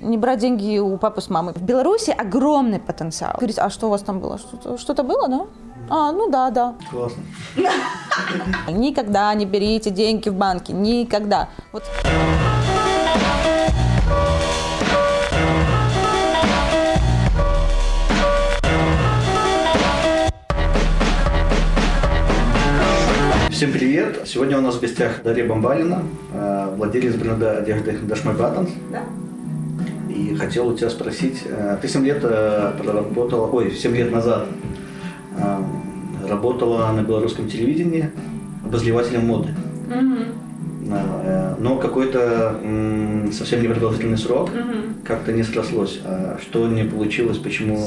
Не брать деньги у папы с мамой. В Беларуси огромный потенциал. Говорит, а что у вас там было? Что-то, было, да? А, ну да, да. Классно. Никогда не берите деньги в банке. Никогда. Вот. Всем привет! Сегодня у нас в гостях Дарья Бомбалина, э, владелец бренда одежды My Buttons. Да. И хотел у тебя спросить, э, ты 7 лет э, проработала, ой, 7 лет назад э, работала на белорусском телевидении обозревателем моды. Но какой-то совсем непродолжительный срок как-то не срослось. А что не получилось, почему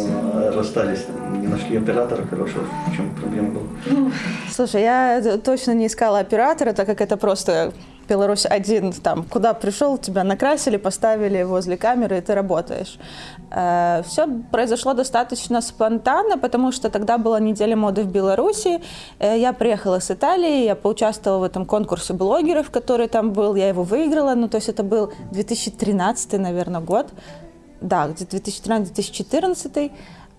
расстались? Не нашли оператора хорошего? В чем проблема была? Слушай, я точно не искала оператора, так как это просто Беларусь один, там, куда пришел, тебя накрасили, поставили возле камеры, и ты работаешь. Все произошло достаточно спонтанно, потому что тогда была неделя моды в Беларуси. Э, Я приехала с Италии, я поучаствовала в этом конкурсе блогеров, который там был, я его выиграла, ну, то есть это был 2013, наверное, год. Да, где-то 2013-2014.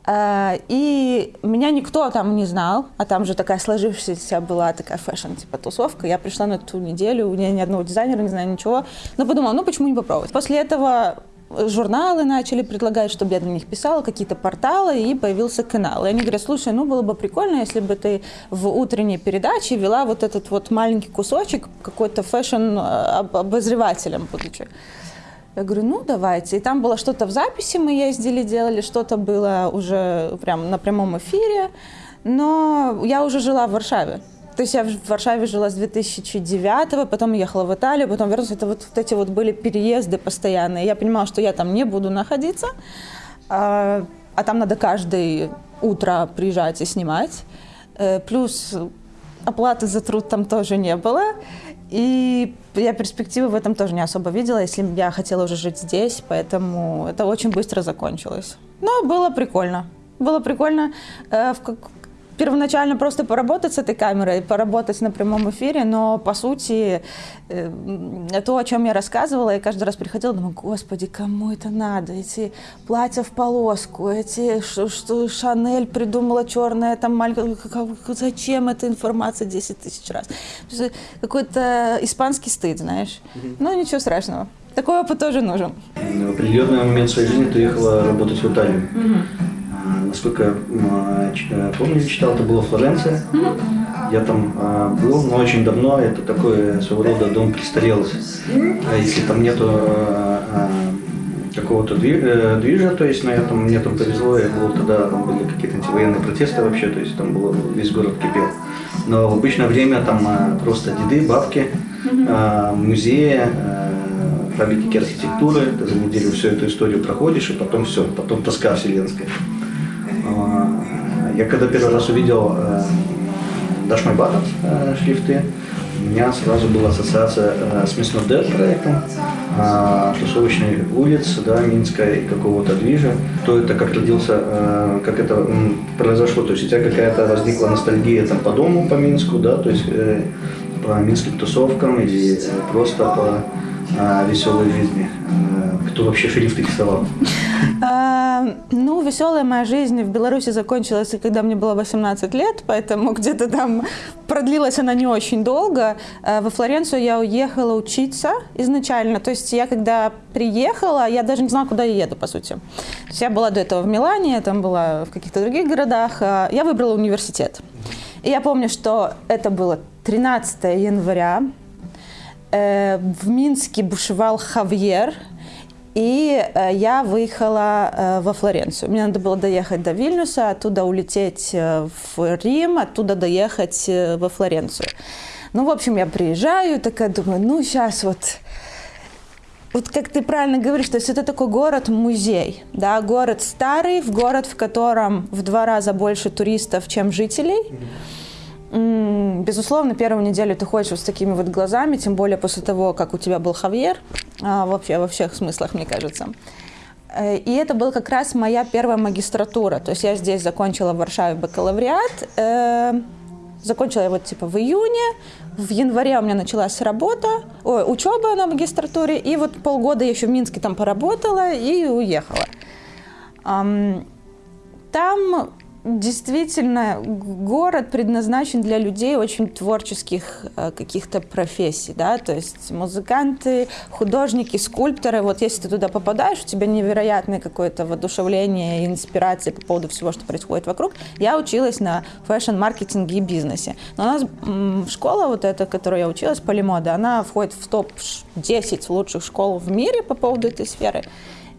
Э, И меня никто там не знал, а там же такая сложившаяся была такая fashion, типа тусовка. Я пришла на ту неделю, у меня ни одного дизайнера, не знаю ничего. Но подумала, ну почему не попробовать? После этого журналы начали предлагать, чтобы я на них писала, какие-то порталы, и появился канал. И они говорят, слушай, ну было бы прикольно, если бы ты в утренней передаче вела вот этот вот маленький кусочек какой-то fashion э, будучи. Я говорю, ну давайте. И там было что-то в записи, мы ездили, делали, что-то было уже прям на прямом эфире. Но я уже жила в Варшаве. То есть я в Варшаве жила с 2009, потом ехала в Италию, потом вернулась. Это вот, вот эти вот были переезды постоянные. Я понимала, что я там не буду находиться, а, а там надо каждое утро приезжать и снимать. Э, Плюс оплаты за труд там тоже не было. И я перспективы в этом тоже не особо видела, если я хотела уже жить здесь, поэтому это очень быстро закончилось. Но было прикольно. Было прикольно э, в как- первоначально просто поработать с этой камерой, поработать на прямом эфире, но по сути э, то, о чем я рассказывала, я каждый раз приходила, думаю, господи, кому это надо? Эти платья в полоску, эти, что, что Шанель придумала черное, там маленькое, зачем эта информация 10 тысяч раз? Есть Какой-то испанский стыд, знаешь. Но ничего страшного. Такой опыт тоже нужен. В определенный момент своей жизни ты ехала работать в Италию. Насколько м, ч- э, помню, читал, это была Флоренция. Я там а, был, но очень давно. Это такой своего рода дом престарелых. А Если там нету а, а, какого-то э, движа, то есть на этом мне там повезло, я был тогда, там были какие-то антивоенные протесты вообще, то есть там было, весь город кипел. Но в обычное время там а, просто деды, бабки, а, музеи, а, памятники архитектуры, ты за неделю всю эту историю проходишь, и потом все, потом тоска вселенская. А, Я когда первый раз увидел э, Dash My Buttons э, шрифты, у меня сразу была ассоциация э, с Not Dead проектом, а, тусовочной улиц, да, Минска и какого-то движа. Кто это, как родился, э, как это произошло, то есть у тебя какая-то возникла ностальгия там по дому, по Минску, да, то есть э, по минским тусовкам или э, просто по э, веселой жизни. Э, Кто вообще шрифты рисовал? А, ну, веселая моя жизнь в Беларуси закончилась, когда мне было 18 лет, поэтому где-то там продлилась она не очень долго. А, Во Флоренцию я уехала учиться изначально. То есть я когда приехала, я даже не знала, куда я еду, по сути. То есть я была до этого в Милане, там была в каких-то других городах. А, Я выбрала университет. И я помню, что это было 13 января. Э, В Минске бушевал Хавьер, и э, я выехала э, во Флоренцию. Мне надо было доехать до Вильнюса, оттуда улететь э, в Рим, оттуда доехать во Флоренцию. Ну, в общем, я приезжаю, такая думаю, ну, сейчас вот вот как ты правильно говоришь, то есть это такой город-музей, да, город старый, в город, в котором в два раза больше туристов, чем жителей. М, Безусловно, первую неделю ты ходишь вот с такими вот глазами, тем более после того, как у тебя был Хавьер, а, вообще во всех смыслах, мне кажется. Э, И это была как раз моя первая магистратура. То есть я здесь закончила в Варшаве бакалавриат. э, Закончила я вот типа в июне, в январе у меня началась работа, ой, учеба на магистратуре, и вот полгода я еще в Минске там поработала и уехала. Там действительно город предназначен для людей очень творческих э, каких-то профессий, да, то есть музыканты, художники, скульпторы. Вот если ты туда попадаешь, у тебя невероятное какое-то воодушевление и инспирация по поводу всего, что происходит вокруг. Я училась на фэшн-маркетинге и бизнесе. Но у нас школа вот эта, которую я училась, Полимода, она входит в топ-10 лучших школ в мире по поводу этой сферы.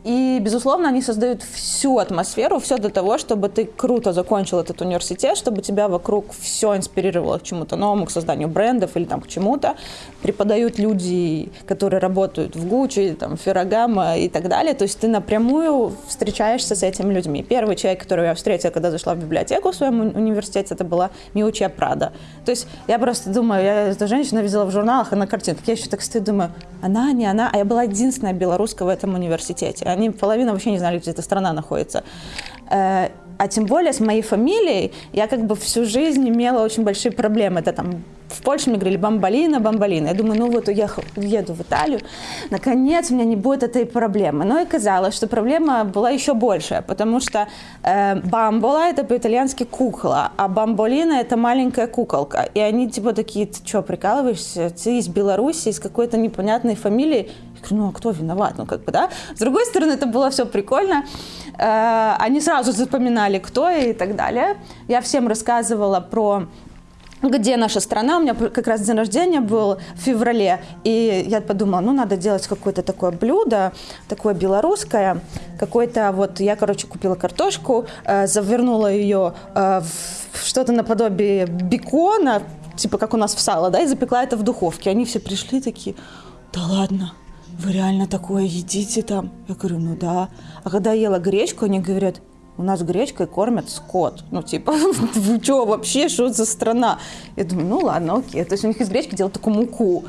И, безусловно, они создают всю атмосферу, все для того, чтобы ты круто закончил этот университет, чтобы тебя вокруг все инспирировало к чему-то новому, к созданию брендов или там к чему-то. Преподают люди, которые работают в Гуччи, там, Феррагама и так далее. То есть ты напрямую встречаешься с этими людьми. Первый человек, которого я встретила, когда зашла в библиотеку в своем университете, это была Миучия Прада. То есть я просто думаю, я эту женщину видела в журналах и на картинках. Я еще так стою, думаю, она, не она, а я была единственная белоруска в этом университете они половина вообще не знали, где эта страна находится. А тем более с моей фамилией я как бы всю жизнь имела очень большие проблемы. Это там в Польше мне говорили бамбалина, бамбалина. Я думаю, ну вот уехал, еду в Италию, наконец у меня не будет этой проблемы. Но и казалось, что проблема была еще большая, потому что э, бамбола это по-итальянски кукла, а бамболина это маленькая куколка. И они типа такие, ты что, прикалываешься? Ты из Беларуси, из какой-то непонятной фамилии? Говорю, ну а кто виноват? Ну как бы, да? С другой стороны, это было все прикольно. Э, они сразу запоминали, кто и так далее. Я всем рассказывала про где наша страна. У меня как раз день рождения был в феврале, и я подумала, ну, надо делать какое-то такое блюдо, такое белорусское, какое-то вот, я, короче, купила картошку, э, завернула ее э, в что-то наподобие бекона, типа как у нас в сало, да, и запекла это в духовке. Они все пришли такие, да ладно, вы реально такое едите там? Я говорю, ну да. А когда я ела гречку, они говорят, у нас гречкой кормят скот. Ну, типа, вы что вообще, что за страна? Я думаю, ну ладно, окей. То есть у них из гречки делают такую муку.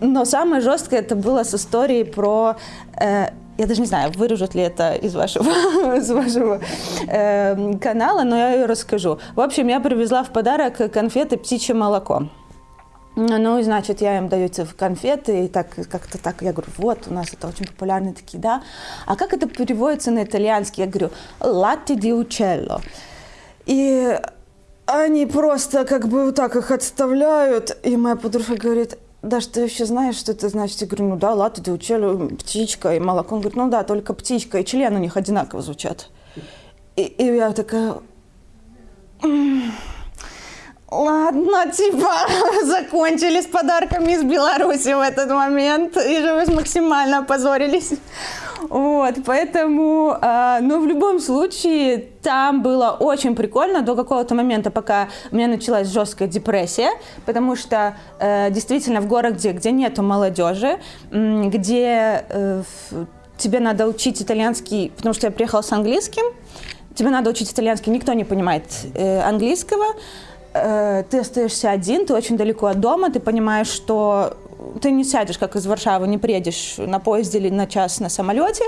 Но самое жесткое это было с историей про... Э, я даже не знаю, вырежут ли это из вашего, из вашего э, канала, но я ее расскажу. В общем, я привезла в подарок конфеты «Птичье молоко». Ну, значит, я им даю конфеты, и так как-то так, я говорю, вот, у нас это очень популярные такие, да. А как это переводится на итальянский? Я говорю, латте ди учелло. И они просто как бы вот так их отставляют, и моя подружка говорит, да, что ты вообще знаешь, что это значит? Я говорю, ну да, латте ди учелло, птичка и молоко. Он говорит, ну да, только птичка и член у них одинаково звучат. И, и я такая... Ладно, типа, закончили с подарками из Беларуси в этот момент и же максимально опозорились. Вот, поэтому, э, ну, в любом случае, там было очень прикольно до какого-то момента, пока у меня началась жесткая депрессия, потому что э, действительно в городе, где нету молодежи, где э, тебе надо учить итальянский, потому что я приехала с английским, тебе надо учить итальянский, никто не понимает э, английского, Э, ты остаешься один, ты очень далеко от дома, ты понимаешь, что ты не сядешь, как из Варшавы, не приедешь на поезде или на час на самолете.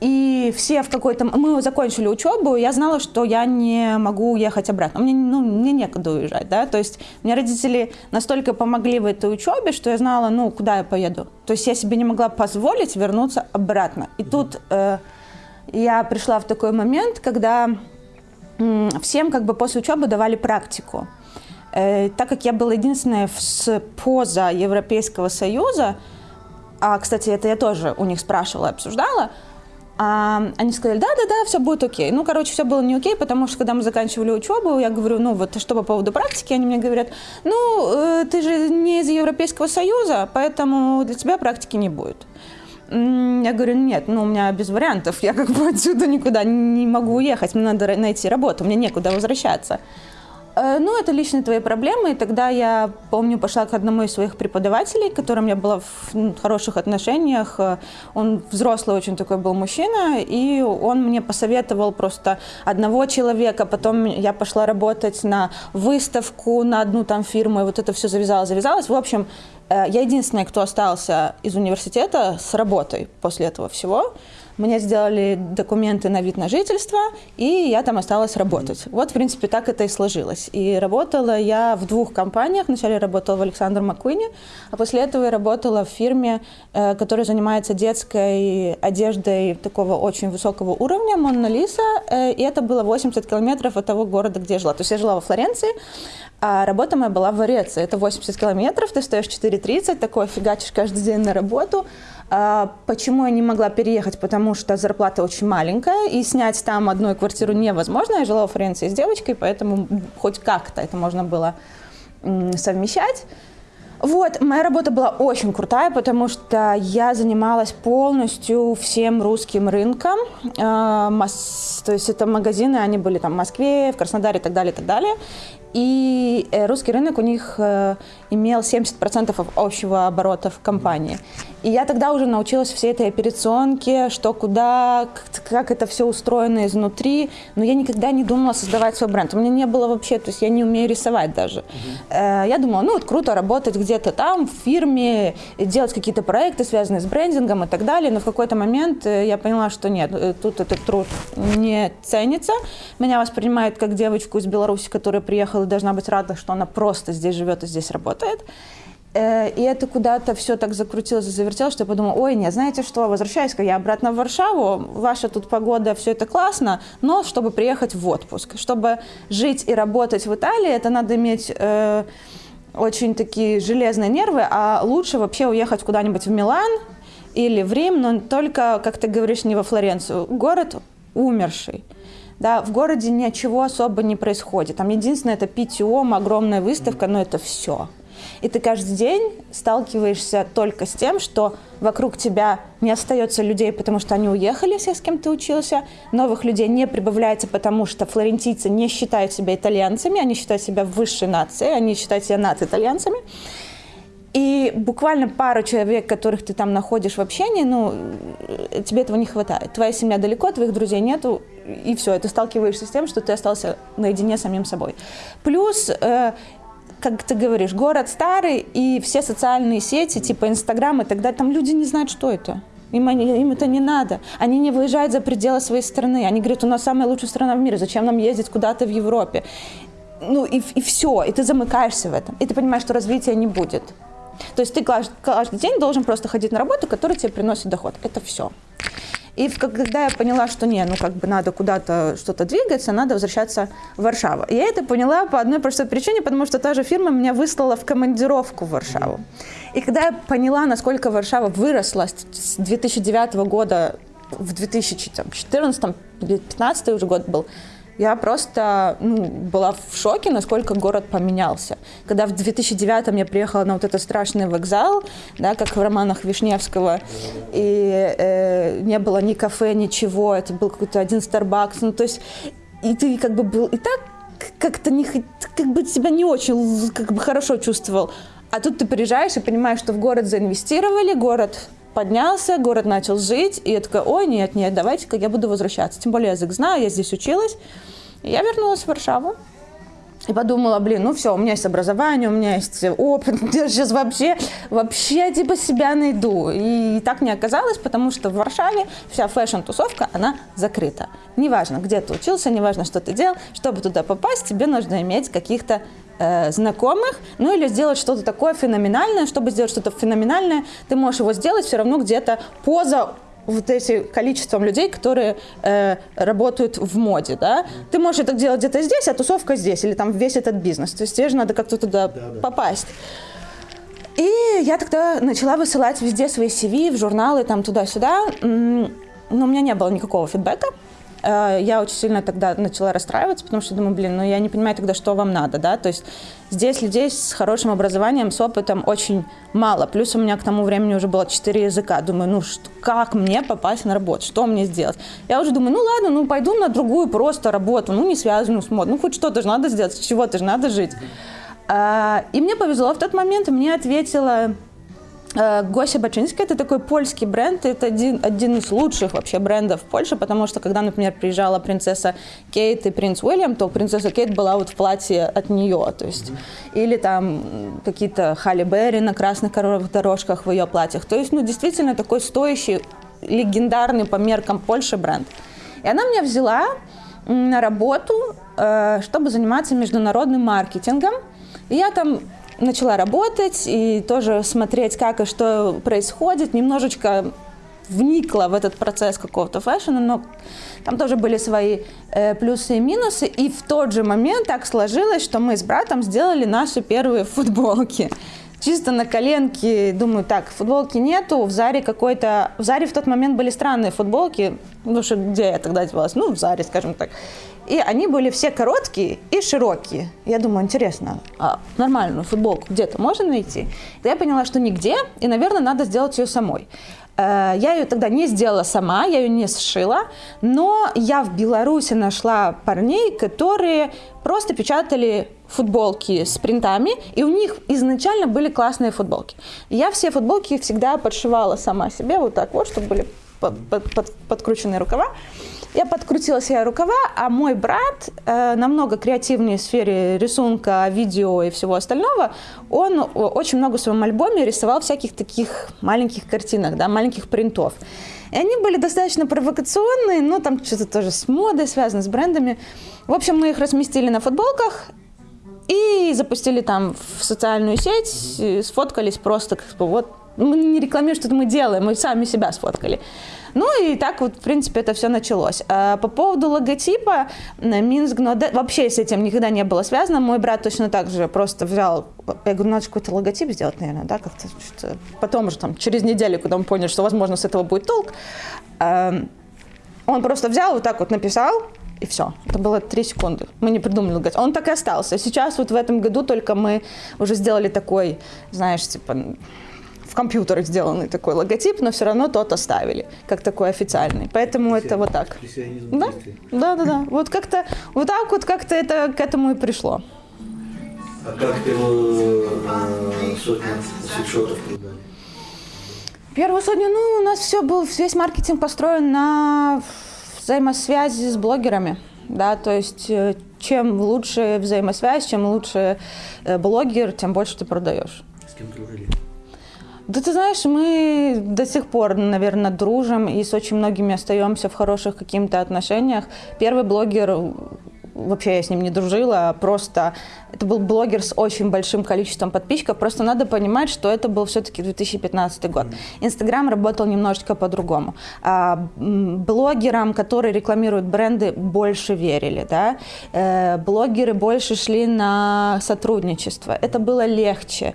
И все в какой-то... Мы закончили учебу, и я знала, что я не могу уехать обратно. Мне, ну, мне некуда уезжать, да. То есть мне родители настолько помогли в этой учебе, что я знала, ну, куда я поеду. То есть я себе не могла позволить вернуться обратно. И тут э, я пришла в такой момент, когда всем как бы после учебы давали практику. Э, так как я была единственная с поза Европейского Союза, а, кстати, это я тоже у них спрашивала, обсуждала, а, они сказали, да-да-да, все будет окей. Ну, короче, все было не окей, потому что, когда мы заканчивали учебу, я говорю, ну, вот что по поводу практики, они мне говорят, ну, э, ты же не из Европейского Союза, поэтому для тебя практики не будет. Я говорю, нет, ну у меня без вариантов, я как бы отсюда никуда не могу уехать, мне надо найти работу, мне некуда возвращаться. Э, ну, это личные твои проблемы. И тогда я, помню, пошла к одному из своих преподавателей, которым я была в ну, хороших отношениях. Э, он взрослый очень такой был мужчина, и он мне посоветовал просто одного человека. Потом я пошла работать на выставку, на одну там фирму, и вот это все завязалось, завязалось. В общем, я единственная, кто остался из университета с работой после этого всего. Мне сделали документы на вид на жительство, и я там осталась работать. Вот, в принципе, так это и сложилось. И работала я в двух компаниях. Вначале работала в Александр Маккуине, а после этого я работала в фирме, э, которая занимается детской одеждой такого очень высокого уровня, Монна Лиса, э, и это было 80 километров от того города, где я жила. То есть я жила во Флоренции, а работа моя была в Вареце. Это 80 километров, ты стоишь 4.30, такой фигачишь каждый день на работу. А, почему я не могла переехать? Потому что зарплата очень маленькая, и снять там одну квартиру невозможно. Я жила в Флоренции с девочкой, поэтому хоть как-то это можно было совмещать. Вот, моя работа была очень крутая, потому что я занималась полностью всем русским рынком. Э, то есть это магазины, они были там в Москве, в Краснодаре и так далее, и так далее. И э, русский рынок у них э, имел 70% общего оборота в компании. И я тогда уже научилась всей этой операционке, что куда, как это все устроено изнутри. Но я никогда не думала создавать свой бренд. У меня не было вообще, то есть я не умею рисовать даже. Uh-huh. Я думала, ну вот круто работать где-то там, в фирме, делать какие-то проекты, связанные с брендингом и так далее. Но в какой-то момент я поняла, что нет, тут этот труд не ценится. Меня воспринимают как девочку из Беларуси, которая приехала и должна быть рада, что она просто здесь живет и здесь работает. Э, и это куда-то все так закрутилось и завертелось, что я подумала, ой, нет, знаете что, возвращаюсь-ка я обратно в Варшаву, ваша тут погода, все это классно, но чтобы приехать в отпуск, чтобы жить и работать в Италии, это надо иметь э, очень такие железные нервы, а лучше вообще уехать куда-нибудь в Милан или в Рим, но только, как ты говоришь, не во Флоренцию. Город умерший. Да, в городе ничего особо не происходит. Там единственное это питьем, огромная выставка, но это все. И ты каждый день сталкиваешься только с тем, что вокруг тебя не остается людей, потому что они уехали все, с кем ты учился, новых людей не прибавляется, потому что флорентийцы не считают себя итальянцами, они считают себя высшей нацией, они считают себя над-итальянцами. И буквально пару человек, которых ты там находишь в общении, ну, тебе этого не хватает. Твоя семья далеко, твоих друзей нету, и все, ты сталкиваешься с тем, что ты остался наедине с самим собой. Плюс э, как ты говоришь, город старый, и все социальные сети, типа Инстаграм и так далее, там люди не знают, что это. Им, им это не надо. Они не выезжают за пределы своей страны. Они говорят, у нас самая лучшая страна в мире, зачем нам ездить куда-то в Европе? Ну и, и все, и ты замыкаешься в этом. И ты понимаешь, что развития не будет. То есть ты каждый день должен просто ходить на работу, которая тебе приносит доход. Это все. И когда я поняла, что не, ну как бы надо куда-то что-то двигаться, надо возвращаться в Варшаву. Я это поняла по одной простой причине, потому что та же фирма меня выслала в командировку в Варшаву. И когда я поняла, насколько Варшава выросла с 2009 года в 2014-2015 уже год был, я просто ну, была в шоке, насколько город поменялся. Когда в 2009 я приехала на вот этот страшный вокзал, да, как в романах Вишневского, и э, не было ни кафе, ничего, это был какой-то один Starbucks, ну то есть и ты как бы был и так как-то не, как бы себя не очень как бы хорошо чувствовал. А тут ты приезжаешь и понимаешь, что в город заинвестировали, город поднялся, город начал жить, и я такая, ой, нет, нет, давайте-ка я буду возвращаться. Тем более язык знаю, я здесь училась. И я вернулась в Варшаву. И подумала, блин, ну все, у меня есть образование, у меня есть опыт, я сейчас вообще, вообще типа себя найду. И так не оказалось, потому что в Варшаве вся fashion-тусовка, она закрыта. Неважно, где ты учился, неважно, что ты делал, чтобы туда попасть, тебе нужно иметь каких-то э, знакомых, ну или сделать что-то такое феноменальное. Чтобы сделать что-то феноменальное, ты можешь его сделать все равно где-то поза вот этим количеством людей, которые э, работают в моде, да, ты можешь это делать где-то здесь, а тусовка здесь, или там весь этот бизнес. То есть тебе же надо как-то туда да, да. попасть. И я тогда начала высылать везде свои CV, в журналы, там туда-сюда, но у меня не было никакого фидбэка. Э, я очень сильно тогда начала расстраиваться, потому что думаю, блин, ну я не понимаю тогда, что вам надо, да, то есть здесь людей с хорошим образованием, с опытом очень мало, плюс у меня к тому времени уже было 4 языка, думаю, ну что, как мне попасть на работу, что мне сделать? Я уже думаю, ну ладно, ну пойду на другую просто работу, ну не связанную с модой, ну хоть что-то же надо сделать, с чего-то же надо жить. А, и мне повезло в тот момент, мне ответила Гося Бачинский – это такой польский бренд, это один, один из лучших вообще брендов в Польше, потому что когда, например, приезжала принцесса Кейт и принц Уильям, то принцесса Кейт была вот в платье от нее, то есть, или там какие-то Халли Берри на красных дорожках в ее платьях, то есть, ну, действительно такой стоящий легендарный по меркам Польши бренд. И она меня взяла на работу, э, чтобы заниматься международным маркетингом. И я там начала работать и тоже смотреть, как и что происходит, немножечко вникла в этот процесс какого-то фэшена, но там тоже были свои э, плюсы и минусы. И в тот же момент так сложилось, что мы с братом сделали наши первые футболки. Чисто на коленке, думаю, так, футболки нету, в Заре какой-то... В Заре в тот момент были странные футболки, ну что, где я тогда одевалась? Ну, в Заре, скажем так. И они были все короткие и широкие. Я думаю, интересно, а нормальную футболку где-то можно найти? Я поняла, что нигде, и, наверное, надо сделать ее самой. Э, я ее тогда не сделала сама, я ее не сшила, но я в Беларуси нашла парней, которые просто печатали футболки с принтами, и у них изначально были классные футболки. Я все футболки всегда подшивала сама себе, вот так вот, чтобы были под, под, под, подкрученные рукава. Я подкрутила себе рукава, а мой брат, э, намного креативнее в сфере рисунка, видео и всего остального, он очень много в своем альбоме рисовал всяких таких маленьких картинок, да, маленьких принтов. И они были достаточно провокационные, но там что-то тоже с модой связано, с брендами. В общем, мы их разместили на футболках, и запустили там в социальную сеть, сфоткались просто, как бы, вот, мы не рекламируем, что мы делаем, мы сами себя сфоткали. Ну и так вот, в принципе, это все началось. А по поводу логотипа, Минск, но вообще с этим никогда не было связано. Мой брат точно так же просто взял, я говорю, надо какой-то логотип сделать, наверное, да, как-то. Потом уже там через неделю, когда он понял, что, возможно, с этого будет толк, он просто взял, вот так вот написал, и все. Это было три секунды. Мы не придумали логотип. Он так и остался. Сейчас вот в этом году только мы уже сделали такой, знаешь, типа в компьютерах сделанный такой логотип, но все равно тот оставили, как такой официальный. Поэтому это вот так. Да? да, да, да. Вот как-то вот так вот как-то это к этому и пришло. А как первую э, сотню свитшотов продали? Первую сотню, ну, у нас все был, весь маркетинг построен на взаимосвязи с блогерами. Да, то есть э, чем лучше взаимосвязь, чем лучше э, блогер, тем больше ты продаешь. С кем дружили? Да ты знаешь, мы до сих пор, наверное, дружим и с очень многими остаемся в хороших каких-то отношениях. Первый блогер вообще я с ним не дружила, просто это был блогер с очень большим количеством подписчиков, просто надо понимать, что это был все-таки 2015 год. Инстаграм работал немножечко по-другому. А, блогерам, которые рекламируют бренды, больше верили, да, э, блогеры больше шли на сотрудничество, это было легче.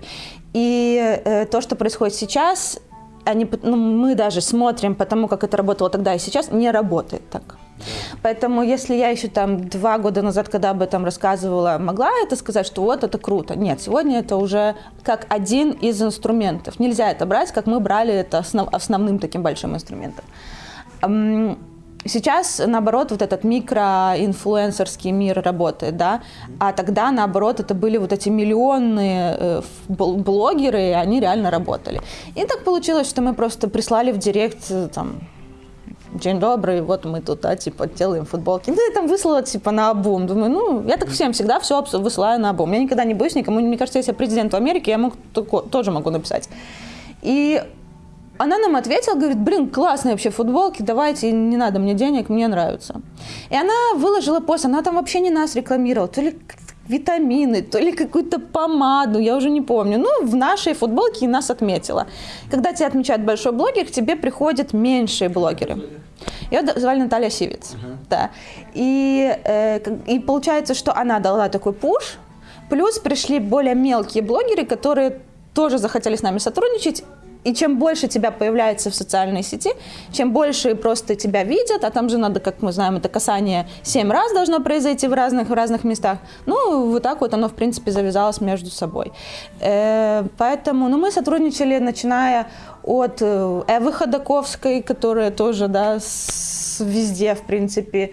И э, то, что происходит сейчас, они, ну, мы даже смотрим по тому, как это работало тогда и сейчас, не работает так. Поэтому если я еще там два года назад, когда об этом рассказывала, могла это сказать, что вот это круто. Нет, сегодня это уже как один из инструментов. Нельзя это брать, как мы брали это основ, основным таким большим инструментом. Сейчас, наоборот, вот этот микроинфлюенсерский мир работает, да, а тогда, наоборот, это были вот эти миллионные э, блогеры, и они реально работали. И так получилось, что мы просто прислали в директ, э, там, День добрый, вот мы тут, да, типа, делаем футболки. Ну, я там выслала, типа, на обум. Думаю, ну, я так всем всегда все высылаю на обум. Я никогда не боюсь никому. Мне кажется, если я президент в Америке, я могу, тоже могу написать. И она нам ответила, говорит, блин, классные вообще футболки, давайте, не надо мне денег, мне нравится. И она выложила пост, она там вообще не нас рекламировала, то ли витамины, то ли какую-то помаду, я уже не помню. Ну, в нашей футболке нас отметила. Когда тебя отмечает большой блогер, к тебе приходят меньшие блогеры. Ее звали Наталья Сивец. Uh-huh. Да. И, э, и получается, что она дала такой пуш, плюс пришли более мелкие блогеры, которые тоже захотели с нами сотрудничать, и чем больше тебя появляется в социальной сети, чем больше просто тебя видят, а там же надо, как мы знаем, это касание семь раз должно произойти в разных, в разных местах. Ну, вот так вот оно, в принципе, завязалось между собой. Э, поэтому, ну, мы сотрудничали, начиная от э, Эвы Ходаковской, которая тоже, да, с, везде, в принципе,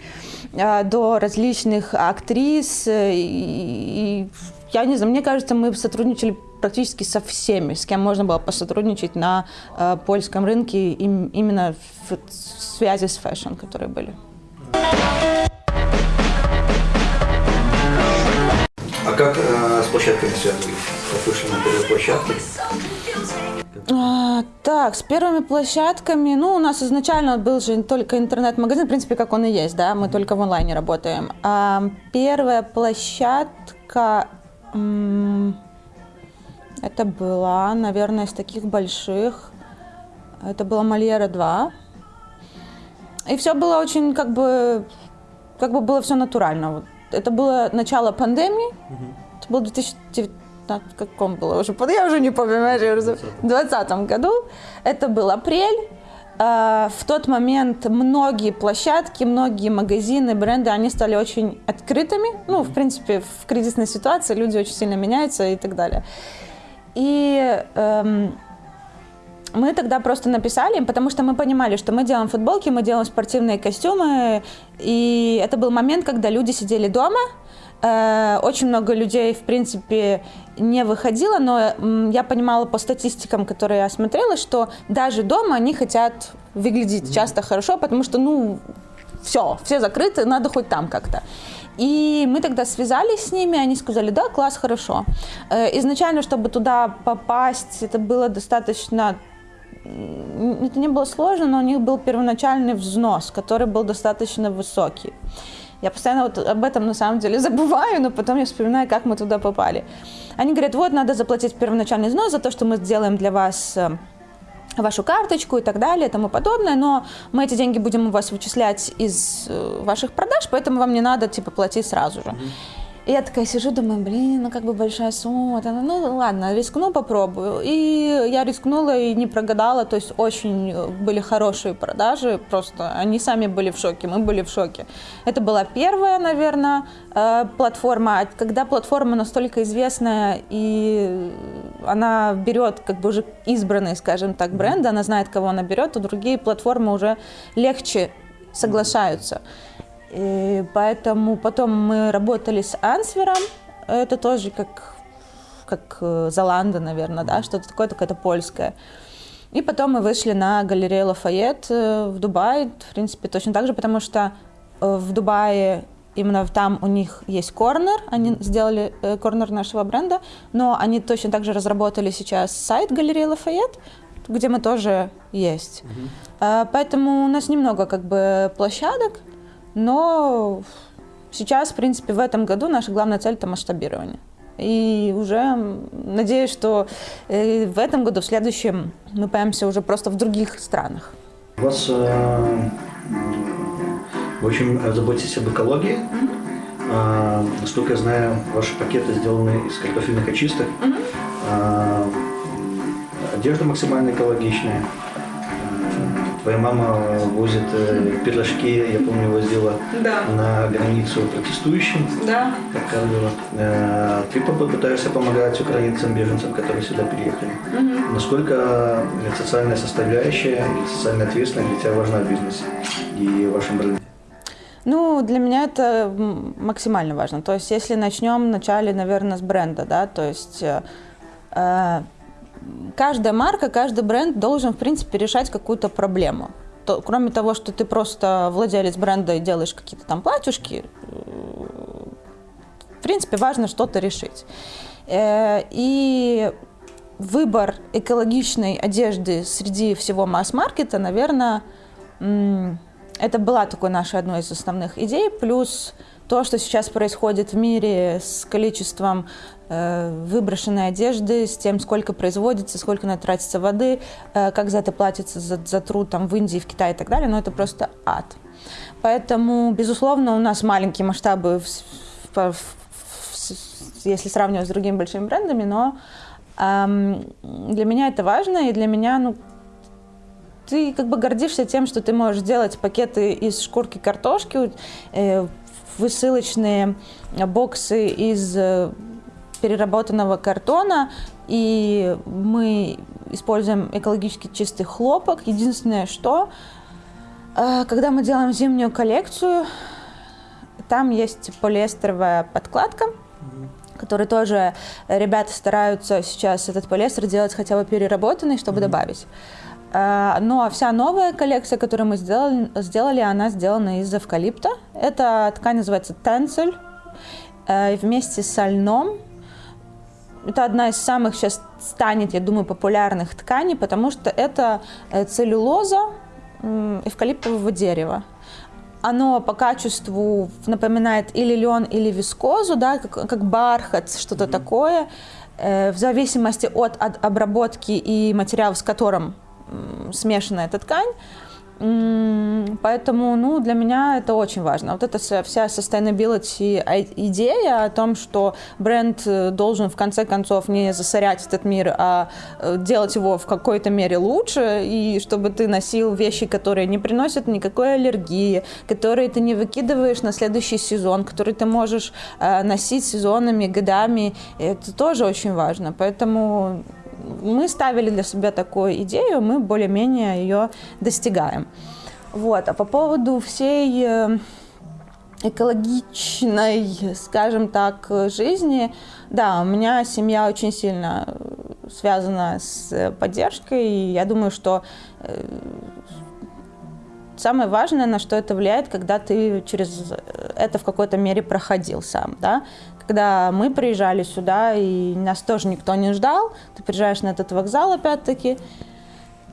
э, до различных актрис и, и я не знаю, мне кажется, мы сотрудничали практически со всеми, с кем можно было посотрудничать на э, польском рынке, им, именно в, в связи с fashion, которые были. А как э, с площадками? Как вышли на первой площадке? А, так, с первыми площадками, ну, у нас изначально был же только интернет-магазин, в принципе, как он и есть, да, мы только в онлайне работаем. А первая площадка, это была, наверное, из таких больших, это была Мольера 2. И все было очень, как бы, как бы было все натурально. Вот. Это было начало пандемии, угу. это был 2019 в каком было уже, я уже не помню, в 2020 году. Это был апрель. А, в тот момент многие площадки, многие магазины, бренды, они стали очень открытыми. Ну, в принципе, в кризисной ситуации люди очень сильно меняются и так далее. И эм, мы тогда просто написали им, потому что мы понимали, что мы делаем футболки, мы делаем спортивные костюмы, и это был момент, когда люди сидели дома, очень много людей, в принципе, не выходило, но я понимала по статистикам, которые я смотрела, что даже дома они хотят выглядеть mm-hmm. часто хорошо, потому что, ну, все, все закрыты, надо хоть там как-то. И мы тогда связались с ними, они сказали, да, класс, хорошо. Э, изначально, чтобы туда попасть, это было достаточно это не было сложно, но у них был первоначальный взнос, который был достаточно высокий. Я постоянно вот об этом на самом деле забываю, но потом я вспоминаю, как мы туда попали. Они говорят, вот надо заплатить первоначальный взнос за то, что мы сделаем для вас э, вашу карточку и так далее и тому подобное, но мы эти деньги будем у вас вычислять из э, ваших продаж, поэтому вам не надо типа платить сразу же. Mm-hmm. И я такая сижу, думаю, блин, ну как бы большая сумма. Ну ладно, рискну, попробую. И я рискнула и не прогадала, то есть очень были хорошие продажи, просто они сами были в шоке, мы были в шоке. Это была первая, наверное, э, платформа. А когда платформа настолько известная и она берет как бы уже избранные, скажем так, бренды, она знает, кого она берет, то другие платформы уже легче соглашаются. И поэтому потом мы работали с Ансвером, это тоже как, как э, Золанда, наверное, да, что-то такое, только это польское. И потом мы вышли на галерею Лафайет э, в Дубае, в принципе, точно так же, потому что э, в Дубае именно там у них есть корнер, они сделали корнер нашего бренда, но они точно так же разработали сейчас сайт галереи Лафайет, где мы тоже есть. Mm-hmm. Поэтому у нас немного как бы площадок, но сейчас, в принципе, в этом году наша главная цель – это масштабирование. И уже надеюсь, что э, в этом году, в следующем, мы появимся уже просто в других странах. У вас э, вы очень заботитесь об экологии. Mm-hmm. насколько я знаю, ваши пакеты сделаны из картофельных очисток. Mm-hmm. одежда максимально экологичная. Твоя мама возит э, пирожки, я помню, возила да. на границу протестующим. Да. Показывала. Э, ты попытаешься помогать украинцам, беженцам, которые сюда приехали. Угу. Насколько социальная составляющая и социальная ответственность для тебя важна в бизнесе и в вашем бренде? Ну, для меня это максимально важно. То есть, если начнем вначале, наверное, с бренда, да, то есть э, э каждая марка, каждый бренд должен, в принципе, решать какую-то проблему. То, кроме того, что ты просто владелец бренда и делаешь какие-то там платьюшки, в принципе, важно что-то решить. Э, и выбор экологичной одежды среди всего масс-маркета, наверное, это была такой нашей одной из основных идей. Плюс то, что сейчас происходит в мире с количеством э, выброшенной одежды, с тем, сколько производится, сколько на тратится воды, э, как за это платится за, за труд там, в Индии, в Китае и так далее, но это просто ад. Поэтому, безусловно, у нас маленькие масштабы, в, в, в, если сравнивать с другими большими брендами, но эм, для меня это важно, и для меня, ну, ты как бы гордишься тем, что ты можешь делать пакеты из шкурки картошки, э, высылочные боксы из э, переработанного картона, и мы используем экологически чистый хлопок. Единственное, что э, когда мы делаем зимнюю коллекцию, там есть полиэстеровая подкладка, который тоже ребята стараются сейчас этот полиэстер делать хотя бы переработанный, чтобы mm-hmm. добавить. Э, ну а вся новая коллекция, которую мы сделали, сделали, она сделана из эвкалипта. Эта ткань называется тенцель. Э, вместе с льном это одна из самых сейчас станет, я думаю, популярных тканей, потому что это э, целлюлоза эвкалиптового дерева. Оно по качеству напоминает или лен, или вискозу, да, как, как бархат, что-то mm-hmm. такое. Э, в зависимости от, от обработки и материала, с которым смешана эта ткань, Поэтому, ну, для меня это очень важно. Вот эта вся sustainability идея о том, что бренд э, должен в конце концов не засорять этот мир, а э, делать его в какой-то мере лучше, и чтобы ты носил вещи, которые не приносят никакой аллергии, которые ты не выкидываешь на следующий сезон, которые ты можешь э, носить сезонами, годами. Это тоже очень важно. Поэтому мы ставили для себя такую идею, мы более-менее ее достигаем. Вот. А по поводу всей э, экологичной, скажем так, жизни, да, у меня семья очень сильно э, связана с поддержкой, и я думаю, что э, самое важное, на что это влияет, когда ты через это в какой-то мере проходил сам, да, когда мы приезжали сюда, и нас тоже никто не ждал, ты приезжаешь на этот вокзал опять-таки,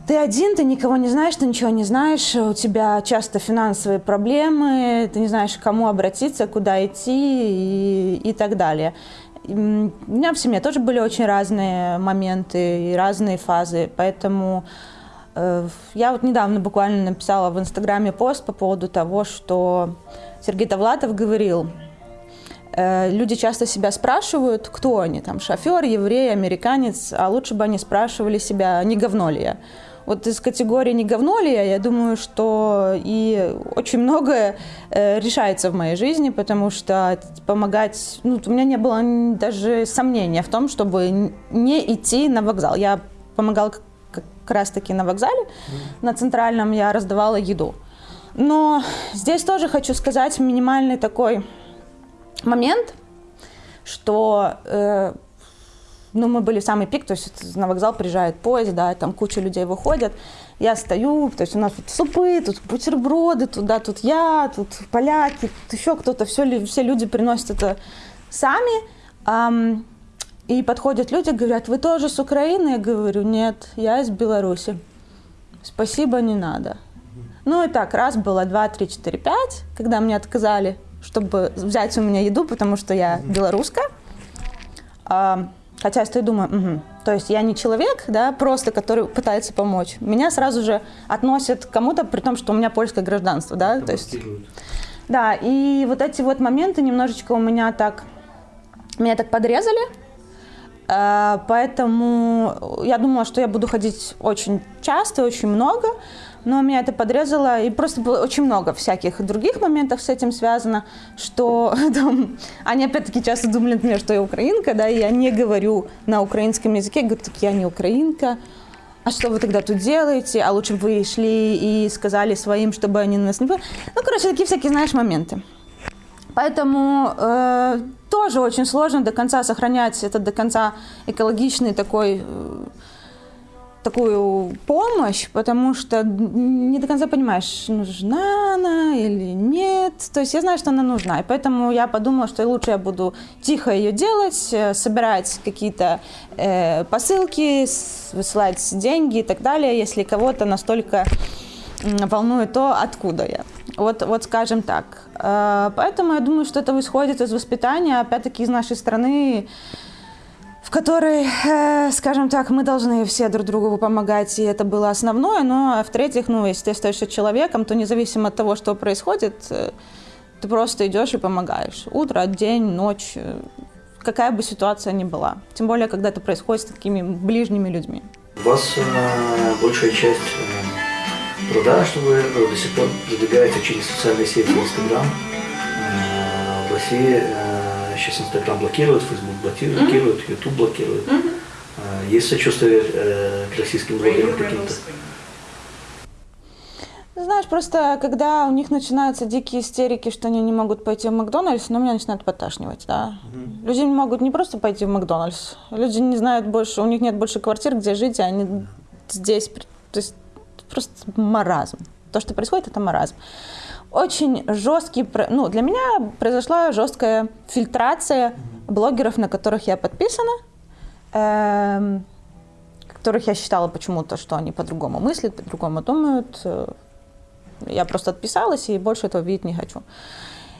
ты один, ты никого не знаешь, ты ничего не знаешь, у тебя часто финансовые проблемы, ты не знаешь, к кому обратиться, куда идти и, и так далее. у меня в семье тоже были очень разные моменты и разные фазы, поэтому э, я вот недавно буквально написала в Инстаграме пост по поводу того, что Сергей Довлатов говорил, люди часто себя спрашивают, кто они, там, шофер, еврей, американец, а лучше бы они спрашивали себя, не говно ли я. Вот из категории «не говно ли я», я думаю, что и очень многое э, решается в моей жизни, потому что помогать... Ну, у меня не было даже сомнения в том, чтобы не идти на вокзал. Я помогала как раз-таки на вокзале, на центральном я раздавала еду. Но здесь тоже хочу сказать минимальный такой момент, что э, ну, мы были в самый пик, то есть на вокзал приезжает поезд, да, там куча людей выходят, я стою, то есть у нас тут супы, тут бутерброды, туда, тут я, тут поляки, тут еще кто-то, все, все люди приносят это сами, эм, и подходят люди, говорят, вы тоже с Украины? Я говорю, нет, я из Беларуси. Спасибо, не надо. Ну и так, раз было, два, три, четыре, пять, когда мне отказали чтобы взять у меня еду, потому что я белорусская. А, хотя я стою и думаю, угу. то есть я не человек, да, просто который пытается помочь. Меня сразу же относят к кому-то, при том, что у меня польское гражданство, да, Это то есть. Да, и вот эти вот моменты немножечко у меня так, меня так подрезали, а, поэтому я думала, что я буду ходить очень часто, очень много, но меня это подрезало, и просто было очень много всяких других моментов с этим связано, что там, они опять-таки часто думали, например, что я украинка, да, и я не говорю на украинском языке, говорю, так я не украинка, а что вы тогда тут делаете, а лучше бы вы шли и сказали своим, чтобы они нас не... Ну, короче, такие всякие, знаешь, моменты. Поэтому э, тоже очень сложно до конца сохранять этот до конца экологичный такой э, такую помощь, потому что не до конца понимаешь, нужна она или нет. То есть я знаю, что она нужна, и поэтому я подумала, что лучше я буду тихо ее делать, э, собирать какие-то э, посылки, высылать деньги и так далее, если кого-то настолько волнует то, откуда я. Вот, вот скажем так. Э, поэтому я думаю, что это исходит из воспитания, опять-таки из нашей страны, в которой, э, скажем так, мы должны все друг другу помогать, и это было основное. Но, а в-третьих, ну, если ты остаешься человеком, то независимо от того, что происходит, э, ты просто идешь и помогаешь. Утро, день, ночь, э, какая бы ситуация ни была. Тем более, когда это происходит с такими ближними людьми. У вас э, большая часть э, труда, что вы до сих пор продвигаете через социальные сети Инстаграм. Э, в России э, сейчас Инстаграм блокирует, Фейсбук блокирует, mm-hmm. Ютуб блокирует. Mm-hmm. Есть сочувствие э, к российским блогерам каким-то? Знаешь, просто когда у них начинаются дикие истерики, что они не могут пойти в Макдональдс, ну, меня начинает подташнивать, да. Mm-hmm. Люди не могут не просто пойти в Макдональдс, люди не знают больше, у них нет больше квартир, где жить, а они здесь, то есть просто маразм. То, что происходит, это маразм очень жесткий, ну, для меня произошла жесткая фильтрация блогеров, на которых я подписана, эм, которых я считала почему-то, что они по-другому мыслят, по-другому думают. Э, я просто отписалась и больше этого видеть не хочу.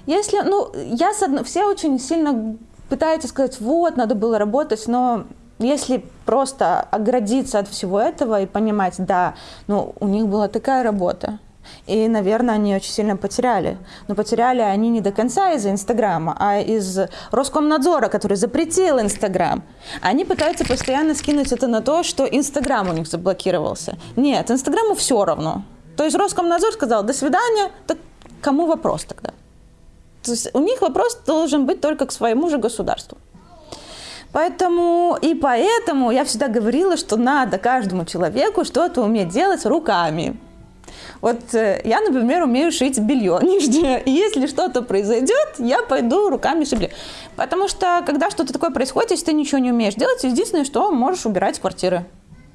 Если, ну, я, все очень сильно пытаются сказать, вот, надо было работать, но если просто оградиться от всего этого и понимать, да, ну, у них была такая работа, и, наверное, они очень сильно потеряли. Но потеряли они не до конца из-за Инстаграма, а из Роскомнадзора, который запретил Инстаграм. Они пытаются постоянно скинуть это на то, что Инстаграм у них заблокировался. Нет, Инстаграму все равно. То есть Роскомнадзор сказал, до свидания, так кому вопрос тогда? То есть у них вопрос должен быть только к своему же государству. Поэтому и поэтому я всегда говорила, что надо каждому человеку что-то уметь делать руками. Вот э, я, например, умею шить белье нижнее. И если что-то произойдет, я пойду руками шить Потому что, когда что-то такое происходит, если ты ничего не умеешь делать, единственное, что можешь убирать квартиры.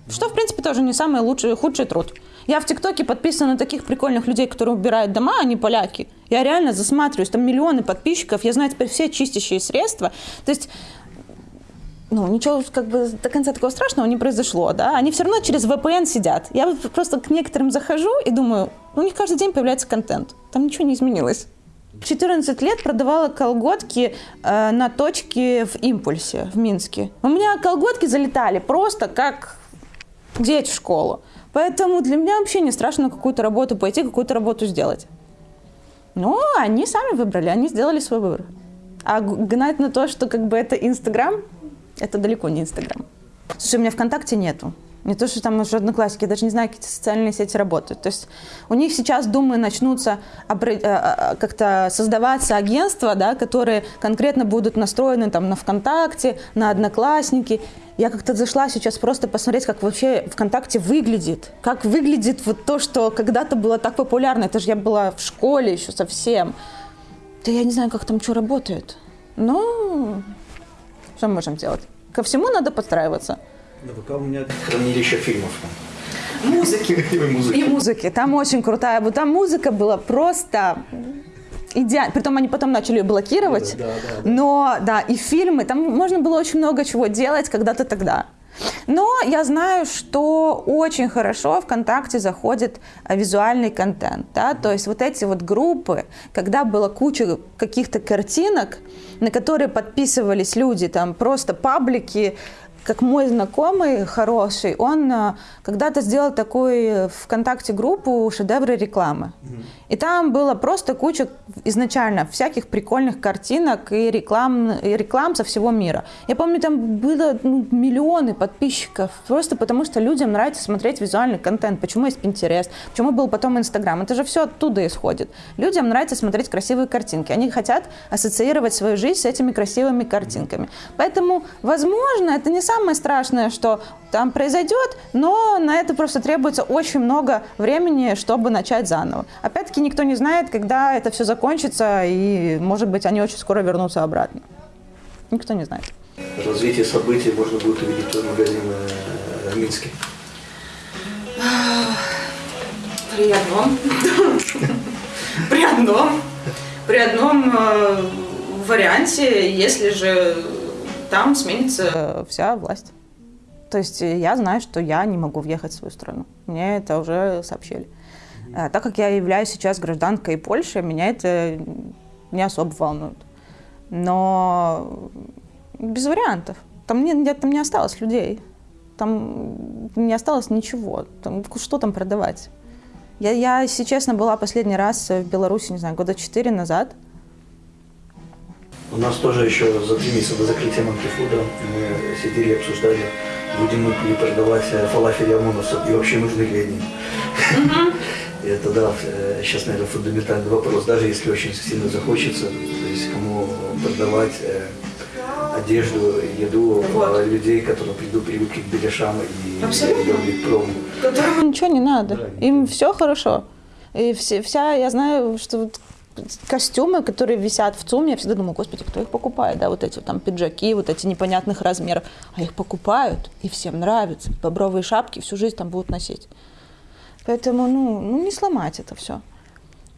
Что, в принципе, тоже не самый лучший, худший труд. Я в ТикТоке подписана на таких прикольных людей, которые убирают дома, не поляки. Я реально засматриваюсь, там миллионы подписчиков, я знаю теперь все чистящие средства. То есть ну, ничего как бы до конца такого страшного не произошло, да, они все равно через VPN сидят. Я просто к некоторым захожу и думаю, у них каждый день появляется контент, там ничего не изменилось. 14 лет продавала колготки э, на точке в импульсе в Минске. У меня колготки залетали просто как дети в школу. Поэтому для меня вообще не страшно какую-то работу пойти, какую-то работу сделать. Но они сами выбрали, они сделали свой выбор. А гнать на то, что как бы это Инстаграм, это далеко не Инстаграм. Слушай, у меня ВКонтакте нету. Не то, что там уже одноклассники, я даже не знаю, какие социальные сети работают. То есть у них сейчас, думаю, начнутся э, э, как-то создаваться агентства, да, которые конкретно будут настроены там, на ВКонтакте, на Одноклассники. Я как-то зашла сейчас просто посмотреть, как вообще ВКонтакте выглядит. Как выглядит вот то, что когда-то было так популярно. Это же я была в школе еще совсем. Да я не знаю, как там что работает. Но что мы можем делать? Ко всему надо подстраиваться. На ВК у меня хранилище фильмов. Музыки. И музыки. И музыки. Там очень крутая. Вот там музыка была просто идеально. Притом они потом начали ее блокировать. Да, да, да. Но, да, и фильмы. Там можно было очень много чего делать когда-то тогда. Но я знаю, что очень хорошо ВКонтакте заходит а, визуальный контент. Да? То есть вот эти вот группы, когда была куча каких-то картинок, на которые подписывались люди, там просто паблики, как мой знакомый хороший, он а, когда-то сделал такую ВКонтакте группу «Шедевры рекламы». И там было просто куча изначально всяких прикольных картинок и реклам, и реклам со всего мира. Я помню, там было ну, миллионы подписчиков, просто потому что людям нравится смотреть визуальный контент. Почему есть Pinterest, почему был потом Инстаграм. Это же все оттуда исходит. Людям нравится смотреть красивые картинки. Они хотят ассоциировать свою жизнь с этими красивыми картинками. Поэтому, возможно, это не самое страшное, что там произойдет, но на это просто требуется очень много времени, чтобы начать заново. Опять-таки никто не знает, когда это все закончится, и, может быть, они очень скоро вернутся обратно. Никто не знает. Развитие событий можно будет увидеть в магазине в Минске. При одном. При одном. При одном э, варианте, если же там сменится вся власть. То есть я знаю, что я не могу въехать в свою страну. Мне это уже сообщили. А, так как я являюсь сейчас гражданкой Польши, меня это не особо волнует. Но без вариантов. Там не, там не осталось людей. Там не осталось ничего. Там, что там продавать? Я, я, если честно, была последний раз в Беларуси, не знаю, года четыре назад. У нас тоже еще за три месяца до закрытия Манкифуда мы сидели и обсуждали, будем мы ли продавать фалафель ОМОНовцев и вообще нужны ли они. Это, да, сейчас, э, наверное, фундаментальный вопрос. Даже если очень сильно захочется, то есть кому продавать э, одежду, еду вот. Э, людей, которые придут, привыкли к беляшам и прому. Которым ничего не надо. Да, Им все хорошо. И все, вся, я знаю, что костюмы, которые висят в ЦУМе, я всегда думаю, господи, кто их покупает, да, вот эти там пиджаки, вот эти непонятных размеров, а их покупают, и всем нравится, бобровые шапки всю жизнь там будут носить. Поэтому, ну, ну не сломать это все.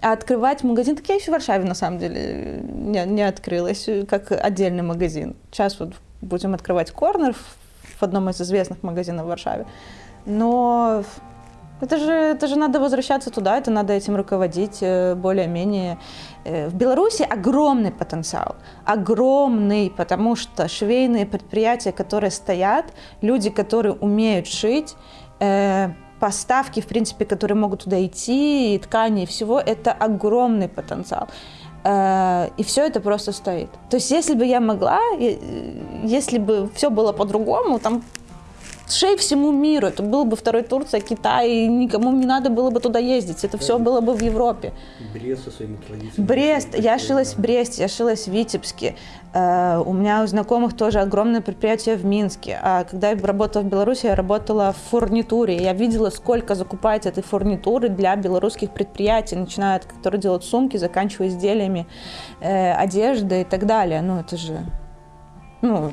А открывать магазин, так я еще в Варшаве, на самом деле, не, не открылась, как отдельный магазин. Сейчас вот будем открывать корнер в одном из известных магазинов в Варшаве. Но это же, это же надо возвращаться туда, это надо этим руководить э, более-менее. Э, в Беларуси огромный потенциал, огромный, потому что швейные предприятия, которые стоят, люди, которые умеют шить, э, поставки, в принципе, которые могут туда идти, и ткани, и всего, это огромный потенциал. И все это просто стоит. То есть, если бы я могла, если бы все было по-другому, там шей всему миру. Это был бы второй Турция, Китай, никому не надо было бы туда ездить. Это все было бы в Европе. Брест со своими традициями. Брест. Я шилась в Бресте, я шилась в Витебске. Uh, у меня у знакомых тоже огромное предприятие в Минске. А когда я работала в Беларуси, я работала в фурнитуре. Я видела, сколько закупается этой фурнитуры для белорусских предприятий, начиная от которые делают сумки, заканчивая изделиями э, одежды и так далее. Ну, это же... Ну,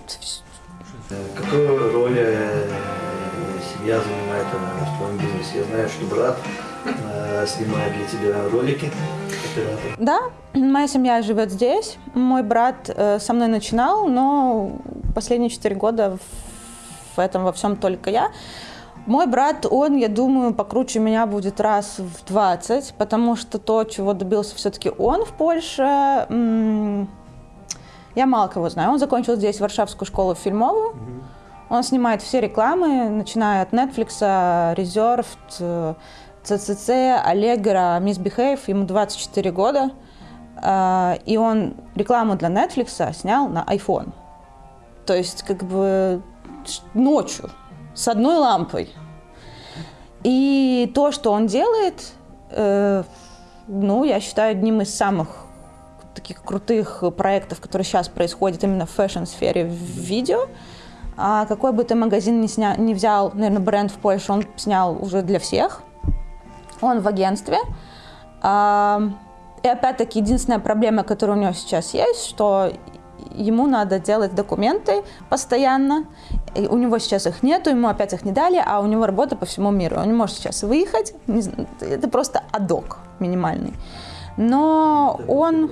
Какую роль э, семья занимает э, в твоем бизнесе? Я знаю, что брат э, снимает для тебя ролики. Да, моя семья живет здесь. Мой брат со мной начинал, но последние четыре года в этом во всем только я. Мой брат, он, я думаю, покруче меня будет раз в 20, потому что то, чего добился все-таки он в Польше, я мало кого знаю. Он закончил здесь Варшавскую школу фильмовую. Угу. Он снимает все рекламы, начиная от Netflix, Reserved, CCC, Allegro, Miss Behave. Ему 24 года. А, и он рекламу для Netflix снял на iPhone. То есть как бы ночью с одной лампой. И то, что он делает, э, ну, я считаю, одним из самых таких крутых проектов, которые сейчас происходят именно в fashion-сфере в видео. А какой бы ты магазин не, сня... не взял, наверное, бренд в Польше, он снял уже для всех. Он в агентстве. А, и опять-таки единственная проблема, которая у него сейчас есть, что ему надо делать документы постоянно. И у него сейчас их нету, ему опять их не дали, а у него работа по всему миру. Он не может сейчас выехать. Это просто адок минимальный но Это он...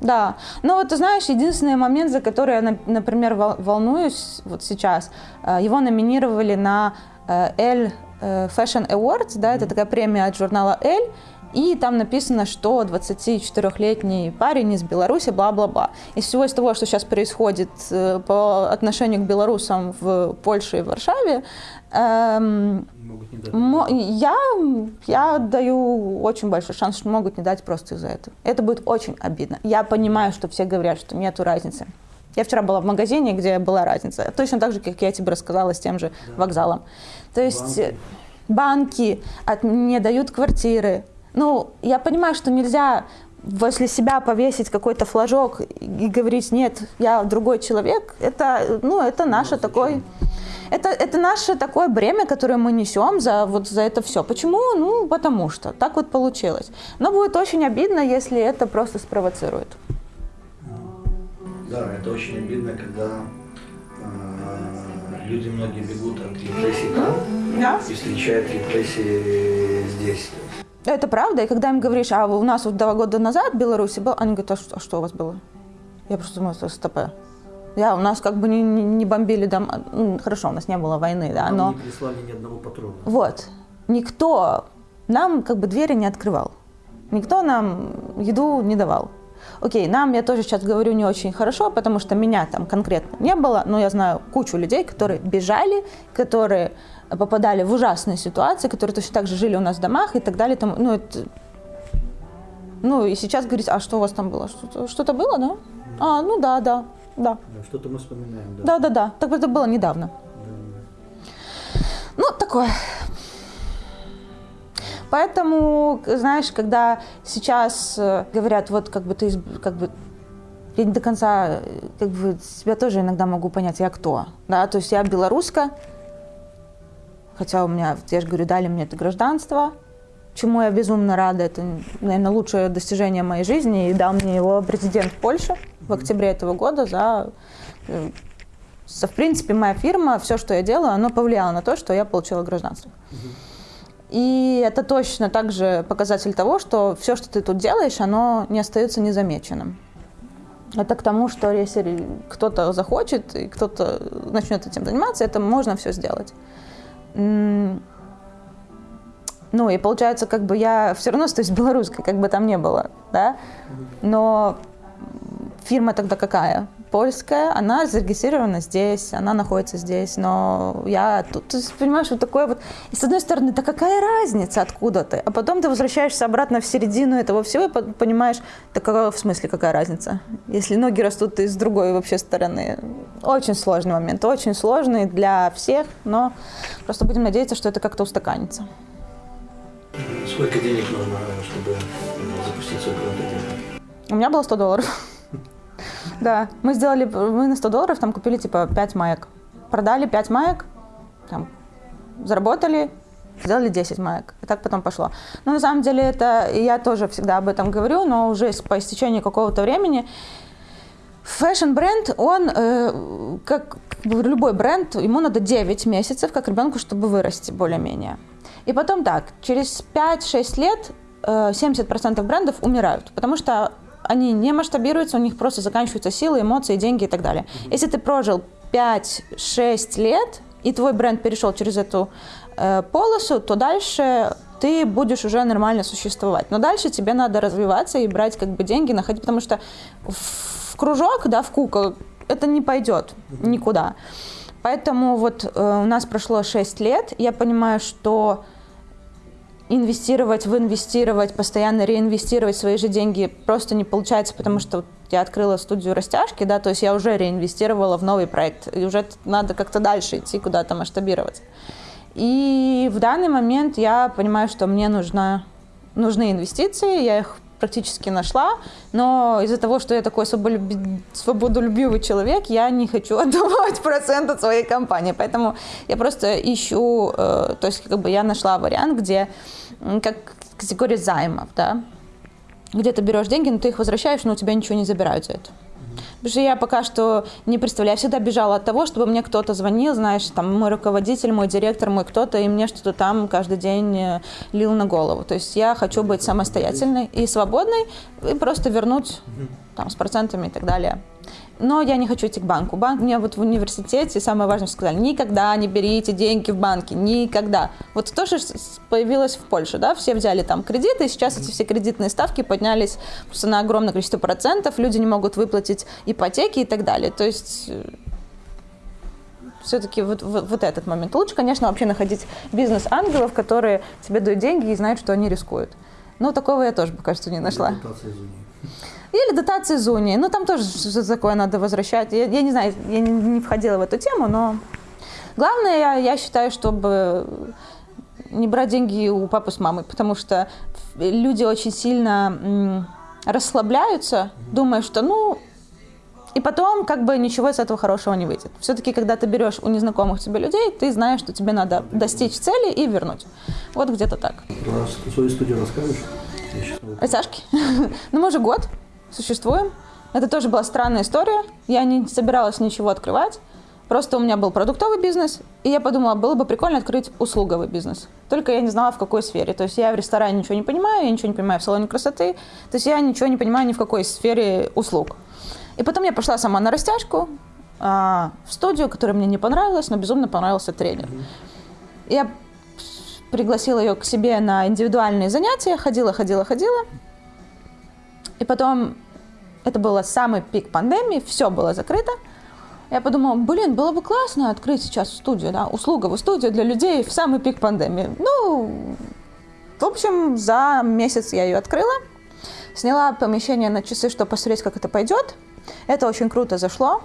Да, но вот ты знаешь, единственный момент, за который я, например, волнуюсь вот сейчас, э, его номинировали на L э, Fashion Awards, да, это такая премия от журнала L, и там написано, что 24-летний парень из Беларуси, бла-бла-бла. Из всего из того, что сейчас происходит э, по отношению к белорусам в Польше и Варшаве, эм, я, я даю очень большой шанс, что могут не дать просто из-за этого. Это будет очень обидно. Я понимаю, что все говорят, что нету разницы. Я вчера была в магазине, где была разница. Точно так же, как я тебе рассказала с тем же да. вокзалом. То есть банки, банки от, не дают квартиры, ну, я понимаю, что нельзя возле себя повесить какой-то флажок и говорить, нет, я другой человек, это, ну, это наше такое... Это, это наше такое бремя, которое мы несем за, вот, за это все. Почему? Ну, потому что. Так вот получилось. Но будет очень обидно, если это просто спровоцирует. Да, это очень обидно, когда э, люди многие бегут от репрессий там да? и встречают репрессии здесь. Это правда. И когда им говоришь, а у нас вот два года назад в Беларуси был, они говорят, а что, а что у вас было? Я просто думаю, что СТП. Я, у нас как бы не, не бомбили дом. Ну, хорошо, у нас не было войны, да, но... не прислали ни одного патрона. Вот. Никто нам как бы двери не открывал. Никто нам еду не давал. Окей, нам, я тоже сейчас говорю не очень хорошо, потому что меня там конкретно не было, но я знаю кучу людей, которые бежали, которые попадали в ужасные ситуации, которые точно так же жили у нас в домах и так далее. Там, ну, это... ну, и сейчас говорить, а что у вас там было? Что-то, что-то было, да? А, ну да, да, да. Что-то мы вспоминаем, да. Да, да, да. Так это было недавно. Да. Ну, такое. Поэтому, знаешь, когда сейчас э, говорят, вот как бы ты, как бы я не до конца, как бы себя тоже иногда могу понять, я кто, да, то есть я белоруска, Хотя у меня, я же говорю, дали мне это гражданство, чему я безумно рада. Это, наверное, лучшее достижение моей жизни. И дал мне его президент Польши в октябре этого года за... Э, в принципе, моя фирма, все, что я делаю, оно повлияло на то, что я получила гражданство. И это точно также показатель того, что все, что ты тут делаешь, оно не остается незамеченным. Это к тому, что если кто-то захочет и кто-то начнет этим заниматься, это можно все сделать. Ну, и получается, как бы я все равно остаюсь белорусской, как бы там не было, да? Но фирма тогда какая? Польская, она зарегистрирована здесь, она находится здесь, но я тут, ты понимаешь, вот такое вот... И с одной стороны, да какая разница, откуда ты? А потом ты возвращаешься обратно в середину этого всего и понимаешь, да какая, в смысле какая разница? Если ноги растут из другой вообще стороны. Очень сложный момент, очень сложный для всех, но просто будем надеяться, что это как-то устаканится. Сколько денег нужно, чтобы запустить свой бренд У меня было 100 долларов. Да, мы сделали, мы на 100 долларов там купили типа 5 маек. Продали 5 маек, там, заработали, сделали 10 маек. И так потом пошло. Но на самом деле это, я тоже всегда об этом говорю, но уже по истечении какого-то времени Fashion-бренд, он, э, как, как любой бренд, ему надо 9 месяцев, как ребенку, чтобы вырасти более-менее. И потом так, через 5-6 лет 70% э, брендов умирают, потому что они не масштабируются, у них просто заканчиваются силы, эмоции, деньги и так далее. Если ты прожил 5-6 лет, и твой бренд перешел через эту э, полосу, то дальше ты будешь уже нормально существовать. Но дальше тебе надо развиваться и брать как бы деньги, находить, потому что в кружок, да, в кукол это не пойдет никуда. Поэтому вот э, у нас прошло 6 лет, я понимаю, что инвестировать в инвестировать, постоянно реинвестировать свои же деньги просто не получается, потому что я открыла студию растяжки, да, то есть я уже реинвестировала в новый проект, и уже надо как-то дальше идти, куда-то масштабироваться. И в данный момент я понимаю, что мне нужна, нужны инвестиции, я их практически нашла, но из-за того, что я такой свободолюбивый человек, я не хочу отдавать процент от своей компании, поэтому я просто ищу, э, то есть как бы я нашла вариант, где как категория займов, да, где ты берешь деньги, но ты их возвращаешь, но у тебя ничего не забирают за это. Потому что я пока что не представляю, я всегда бежала от того, чтобы мне кто-то звонил, знаешь, там мой руководитель, мой директор, мой кто-то, и мне что-то там каждый день э, лил на голову. То есть я хочу быть самостоятельной и свободной, и просто вернуть там с процентами и так далее. Но я не хочу идти к банку. Банк мне вот в университете самое важное сказали, никогда не берите деньги в банке, никогда. Вот то, что появилось в Польше, да, все взяли там кредиты, и сейчас эти все кредитные ставки поднялись просто на огромное количество процентов, люди не могут выплатить ипотеки и так далее. То есть э, все-таки вот, вот, вот этот момент. Лучше, конечно, вообще находить бизнес-ангелов, которые тебе дают деньги и знают, что они рискуют. Но такого я тоже, пока что, не нашла. Или дотации унии. Ну, там тоже что-то такое надо возвращать. Я, я не знаю, я не, не входила в эту тему, но главное, я, я считаю, чтобы не брать деньги у папы с мамой, потому что люди очень сильно расслабляются, думая, что, ну, и потом как бы ничего из этого хорошего не выйдет. Все-таки, когда ты берешь у незнакомых тебе людей, ты знаешь, что тебе надо достичь цели и вернуть. Вот где-то так. Про свою студию расскажешь? Сашки? ну, мы уже год существуем. Это тоже была странная история. Я не собиралась ничего открывать. Просто у меня был продуктовый бизнес, и я подумала, было бы прикольно открыть услуговый бизнес. Только я не знала, в какой сфере. То есть я в ресторане ничего не понимаю, я ничего не понимаю в салоне красоты. То есть я ничего не понимаю ни в какой сфере услуг. И потом я пошла сама на растяжку а, в студию, которая мне не понравилась, но безумно понравился тренер. Я пригласила ее к себе на индивидуальные занятия, ходила, ходила, ходила. И потом это было самый пик пандемии, все было закрыто. Я подумала, блин, было бы классно открыть сейчас студию, да, услуговую студию для людей в самый пик пандемии. Ну, в общем, за месяц я ее открыла, сняла помещение на часы, чтобы посмотреть, как это пойдет. Это очень круто зашло.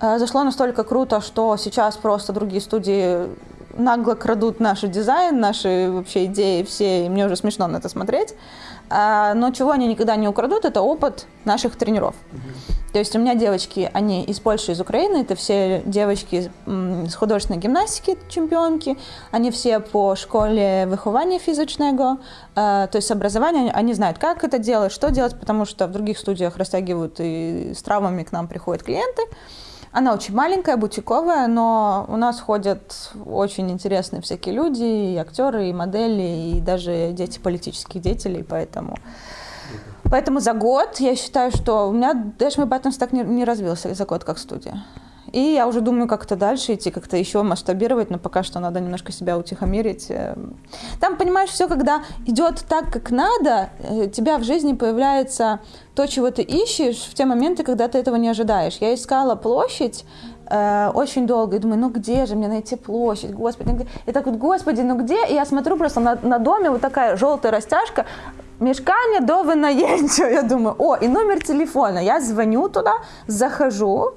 Э, зашло настолько круто, что сейчас просто другие студии нагло крадут наш дизайн, наши вообще идеи все, и мне уже смешно на это смотреть. А, но чего они никогда не украдут, это опыт наших тренеров. То есть у меня девочки, они из Польши, из Украины, это все девочки с художественной гимнастики, чемпионки, они все по школе выхования физичного, а, то есть образование, они знают, как это делать, что делать, потому что в других студиях растягивают и с травмами к нам приходят клиенты. Она очень маленькая, бутиковая, но у нас ходят очень интересные всякие люди, и актеры, и модели, и даже дети политических деятелей, поэтому Поэтому за год я считаю, что у меня Dash My Buttons так не, не развился за год как студия. И я уже думаю, как-то дальше идти, как-то еще масштабировать, но пока что надо немножко себя утихомирить. Эм. Там, понимаешь, все, когда идет так, как надо, у э, тебя в жизни появляется то, чего ты ищешь в те моменты, когда ты этого не ожидаешь. Я искала площадь, э, очень долго, и думаю, ну где же мне найти площадь, господи, где? и так вот, господи, ну где? И я смотрю просто на, на доме, вот такая желтая растяжка, мешкание до винаємця. Я думаю, о, и номер телефона. Я звоню туда, захожу,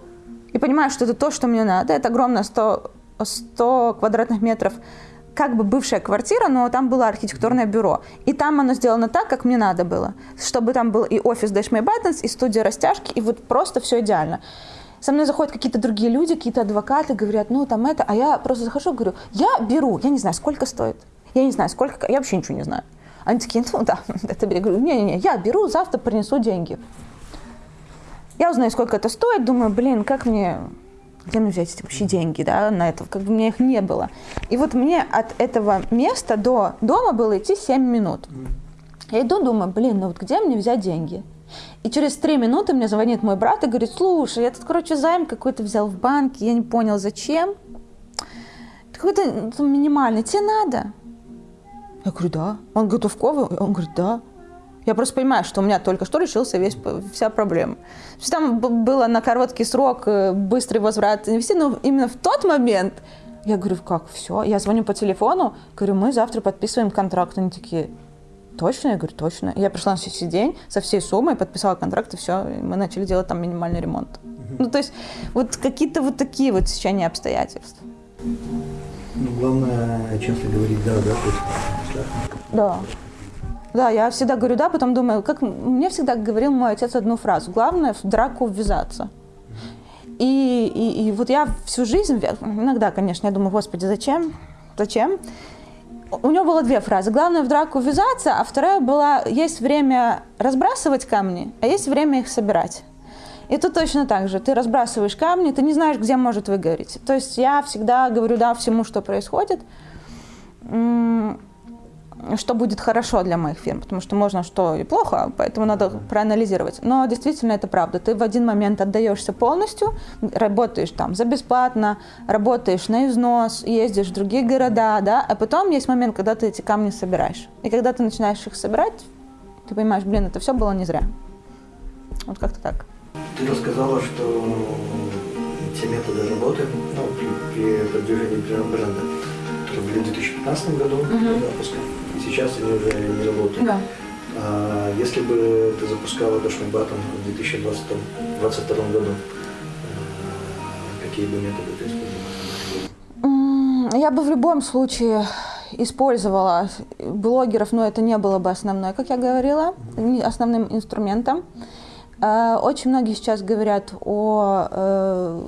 и понимаю, что это то, что мне надо. Это огромное 100, 100 квадратных метров как бы бывшая квартира, но там было архитектурное бюро. И там оно сделано так, как мне надо было. Чтобы там был и офис Dash My Buttons, и студия растяжки, и вот просто все идеально. Со мной заходят какие-то другие люди, какие-то адвокаты, говорят, ну там это, а я просто захожу, говорю, я беру, я не знаю, сколько стоит. Я не знаю, сколько, я вообще ничего не знаю. Они такие, ну да, это я не-не-не, я беру, завтра принесу деньги. Я узнаю, сколько это стоит, думаю, блин, как мне, где мне взять эти вообще деньги, да, на это, как бы у меня их не было. И вот мне от этого места до дома было идти 7 минут. Я иду, думаю, блин, ну вот где мне взять деньги? И через три минуты мне звонит мой брат и говорит, слушай, я тут, короче, займ какой-то взял в банке, я не понял, зачем. Какой-то ну, минимальный, тебе надо? Я говорю, да. Он готовковый? Он говорит, да. Я просто понимаю, что у меня только что решился весь, вся проблема. То есть там было на короткий срок э, быстрый возврат инвестиций, но именно в тот момент я говорю, как, все? Я звоню по телефону, говорю, мы завтра подписываем контракт. Они такие, точно? Я говорю, точно. Я пришла на следующий день со всей суммой, подписала контракт, и все, и мы начали делать там минимальный ремонт. Ну, то есть вот какие-то вот такие вот течения обстоятельств. Ну, главное, часто говорить «да», да, то есть страшно. Да. Да, я всегда говорю «да», потом думаю, как мне всегда говорил мой отец одну фразу. Главное в драку ввязаться. И, и, и вот я всю жизнь, иногда, конечно, я думаю, господи, зачем? Зачем? У него было две фразы. Главное в драку ввязаться, а вторая была, есть время разбрасывать камни, а есть время их собирать. И тут точно так же. Ты разбрасываешь камни, ты не знаешь, где может выгореть. То есть я всегда говорю да всему, что происходит, что будет хорошо для моих фирм, потому что можно что и плохо, поэтому надо проанализировать. Но действительно это правда. Ты в один момент отдаешься полностью, работаешь там за бесплатно, работаешь на износ, ездишь в другие города, да, а потом есть момент, когда ты эти камни собираешь. И когда ты начинаешь их собирать, ты понимаешь, блин, это все было не зря. Вот как-то так. Ты рассказала, что те методы работы ну, при, при продвижении бренда, в 2015 году uh-huh. запуска, сейчас они уже не работают. Да. А, если бы ты запускала Дошный Батон в 2022 году, а, какие бы методы ты использовала? Я бы в любом случае использовала блогеров, но это не было бы основной, как я говорила, основным инструментом. Э, очень многие сейчас говорят о э,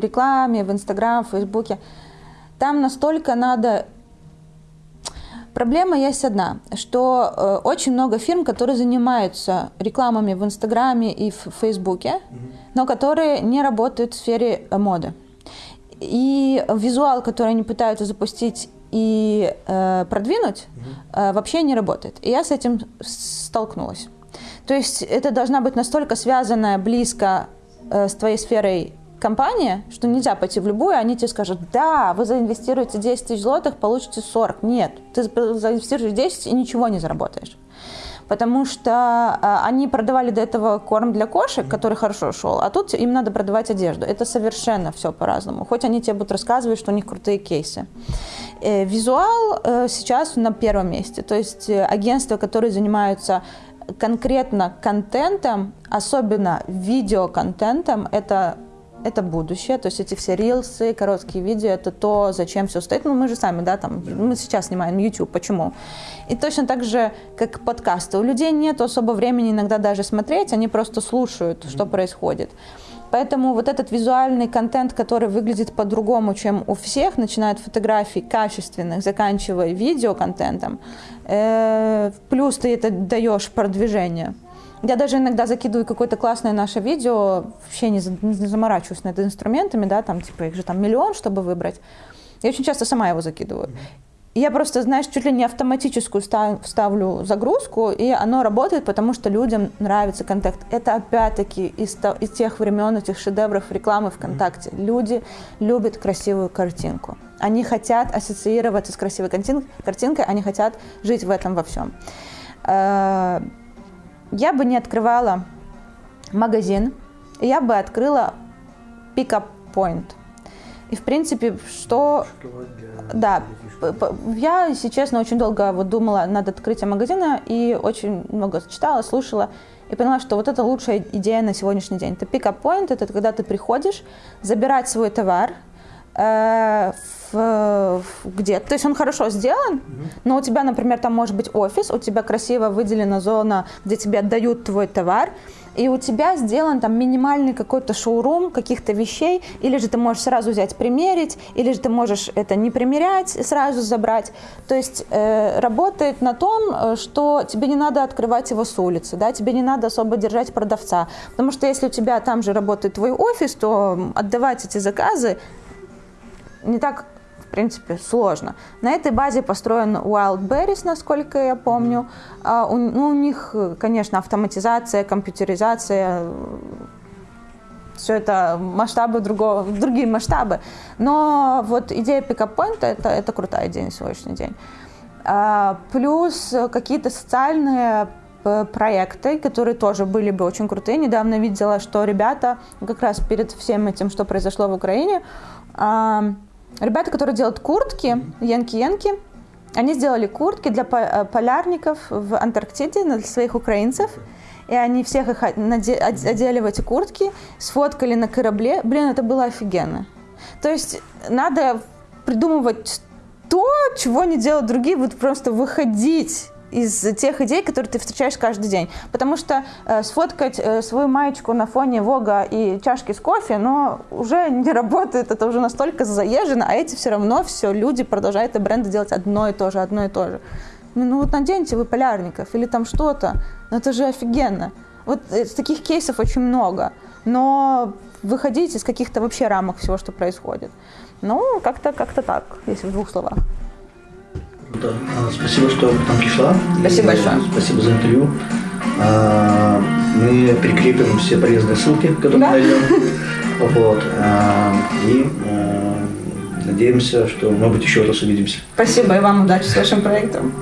рекламе в Инстаграм, Фейсбуке. Там настолько надо... Проблема есть одна, что э, очень много фирм, которые занимаются рекламами в Инстаграме и в Фейсбуке, но которые не работают в сфере моды. И визуал, который они пытаются запустить и э, продвинуть, э, вообще не работает. И я с этим столкнулась. То есть это должна быть настолько связанная близко э, с твоей сферой компания, что нельзя пойти в любую, они тебе скажут, да, вы заинвестируете 10 тысяч злотых, получите 40. Нет, ты заинвестируешь 10 и ничего не заработаешь. Потому что э, они продавали до этого корм для кошек, который хорошо шел, а тут им надо продавать одежду. Это совершенно все по-разному. Хоть они тебе будут рассказывать, что у них крутые кейсы. Э, визуал э, сейчас на первом месте. То есть э, агентства, которые занимаются конкретно контентом, особенно видеоконтентом, это это будущее, то есть эти все рилсы, короткие видео, это то, зачем все стоит. Ну, мы же сами, да, там, мы сейчас снимаем YouTube, почему? И точно так же, как подкасты. У людей нет особо времени иногда даже смотреть, они просто слушают, что происходит. Поэтому вот этот визуальный контент, который выглядит по-другому, чем у всех, начиная от фотографий качественных, заканчивая видеоконтентом, э, плюс ты это даешь продвижение. Я даже иногда закидываю какое-то классное наше видео, вообще не, не заморачиваюсь над инструментами, да, там типа их же там миллион, чтобы выбрать. Я очень часто сама его закидываю. я просто, знаешь, чуть ли не автоматическую ставлю загрузку, и оно работает, потому что людям нравится контакт. Это опять-таки из, из тех времен, этих шедевров рекламы ВКонтакте. Люди любят красивую картинку. Они хотят ассоциироваться с красивой картинкой, они хотят жить в этом во всем. Я бы не открывала магазин, я бы открыла пикап point. И, в принципе, что... Да, я, если честно, очень долго вот думала над открытием магазина и очень много читала, слушала и поняла, что вот это лучшая идея на сегодняшний день. Это pick-up point, это когда ты приходишь забирать свой товар, э, в, в, где то есть он хорошо сделан, но у тебя, например, там может быть офис, у тебя красиво выделена зона, где тебе отдают твой товар, и у тебя сделан там минимальный какой-то шоурум каких-то вещей, или же ты можешь сразу взять примерить, или же ты можешь это не примерять и сразу забрать. То есть э, работает на том, э, что тебе не надо открывать его с улицы, да, тебе не надо особо держать продавца, потому что если у тебя там же работает твой офис, то отдавать эти заказы не так принципе, сложно. На этой базе построен Wildberries, насколько я помню. А у, ну, у них, конечно, автоматизация, компьютеризация, все это масштабы другого, другие масштабы. Но вот идея пикап-поинта это, это крутая идея на сегодняшний день. А, плюс какие-то социальные проекты, которые тоже были бы очень крутые. Недавно видела, что ребята как раз перед всем этим, что произошло в Украине, Ребята, которые делают куртки, янки-янки, они сделали куртки для э, полярников в Антарктиде, для своих украинцев. И они всех их одели в эти куртки, сфоткали на корабле. Блин, это было офигенно. То есть надо придумывать то, чего не делают другие, вот просто выходить из тех идей, которые ты встречаешь каждый день. Потому что э, сфоткать э, свою маечку на фоне Вога и чашки с кофе, но уже не работает, это уже настолько заезжено, а эти все равно все, люди продолжают и бренды делать одно и то же, одно и то же. Ну, ну вот наденьте вы полярников или там что-то, ну это же офигенно. Вот э, таких кейсов очень много, но выходить из каких-то вообще рамок всего, что происходит. Ну, как-то как так, если в двух словах. Да. А, спасибо, что к нам пришла. Спасибо большое. Спасибо за интервью. А, мы прикрепим все полезные ссылки, которые да? найдем. Вот. А, и надеемся, что, может быть, еще раз увидимся. Спасибо и вам удачи с вашим проектом.